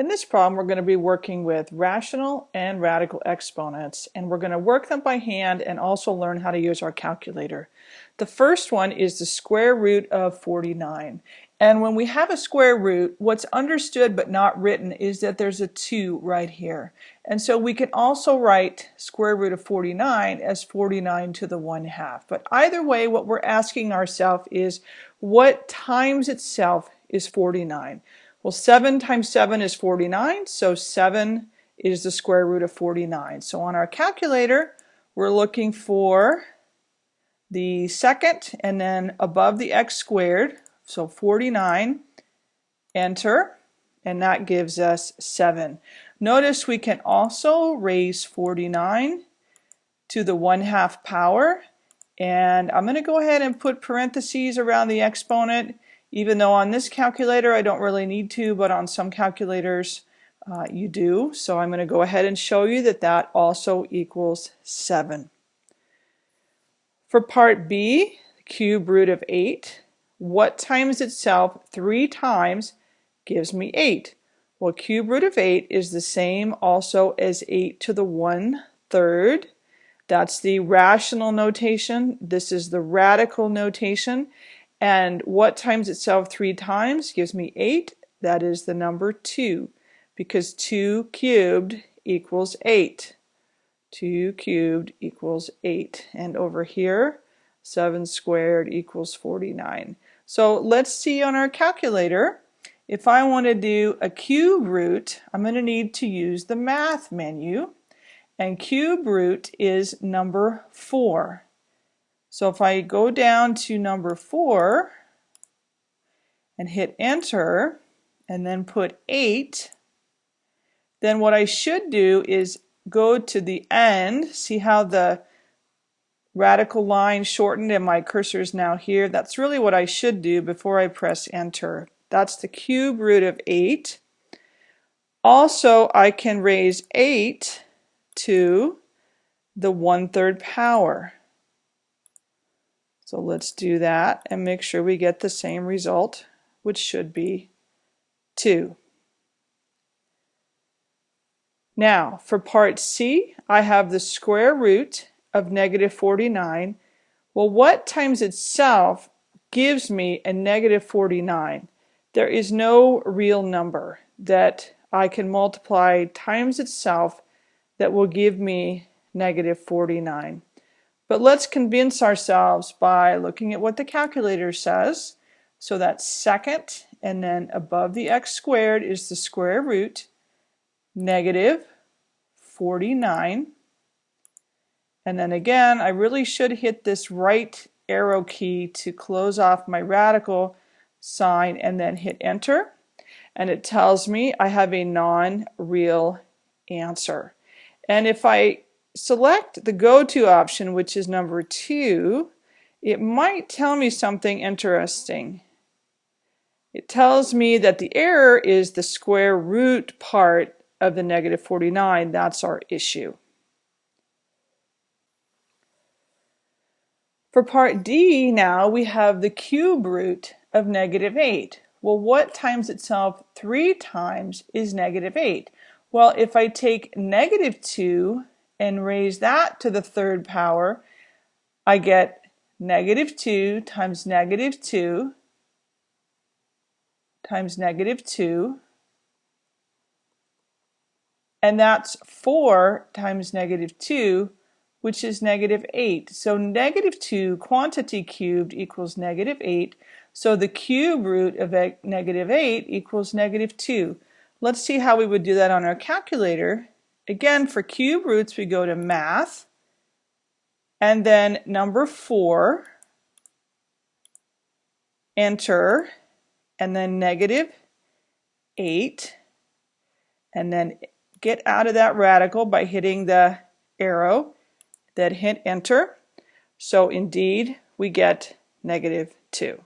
In this problem, we're going to be working with rational and radical exponents, and we're going to work them by hand and also learn how to use our calculator. The first one is the square root of 49. And when we have a square root, what's understood but not written is that there's a 2 right here. And so we can also write square root of 49 as 49 to the 1 half. But either way, what we're asking ourselves is what times itself is 49? Well, 7 times 7 is 49, so 7 is the square root of 49. So on our calculator, we're looking for the second and then above the x squared, so 49, enter, and that gives us 7. Notice we can also raise 49 to the 1 half power, and I'm going to go ahead and put parentheses around the exponent even though on this calculator I don't really need to, but on some calculators uh, you do. So I'm going to go ahead and show you that that also equals 7. For part B, cube root of 8, what times itself 3 times gives me 8? Well, cube root of 8 is the same also as 8 to the 1 third. That's the rational notation. This is the radical notation. And what times itself three times gives me 8. That is the number 2 because 2 cubed equals 8. 2 cubed equals 8. And over here, 7 squared equals 49. So let's see on our calculator. If I want to do a cube root, I'm going to need to use the math menu. And cube root is number 4. So if I go down to number four and hit enter and then put eight, then what I should do is go to the end, see how the radical line shortened and my cursor is now here. That's really what I should do before I press enter. That's the cube root of 8. Also, I can raise 8 to the 1 3rd power. So let's do that and make sure we get the same result, which should be 2. Now, for part C, I have the square root of negative 49. Well, what times itself gives me a negative 49? There is no real number that I can multiply times itself that will give me negative 49. But let's convince ourselves by looking at what the calculator says. So that's second, and then above the x squared is the square root, negative 49. And then again, I really should hit this right arrow key to close off my radical sign and then hit enter. And it tells me I have a non-real answer. And if I select the go-to option, which is number two, it might tell me something interesting. It tells me that the error is the square root part of the negative 49. That's our issue. For part D now, we have the cube root of negative 8. Well, what times itself three times is negative 8? Well, if I take negative 2 and raise that to the third power, I get negative 2 times negative 2 times negative 2 and that's 4 times negative 2 which is negative 8. So negative 2 quantity cubed equals negative 8 so the cube root of negative 8 equals negative 2. Let's see how we would do that on our calculator. Again, for cube roots, we go to math, and then number four, enter, and then negative eight, and then get out of that radical by hitting the arrow, then hit enter. So indeed, we get negative two.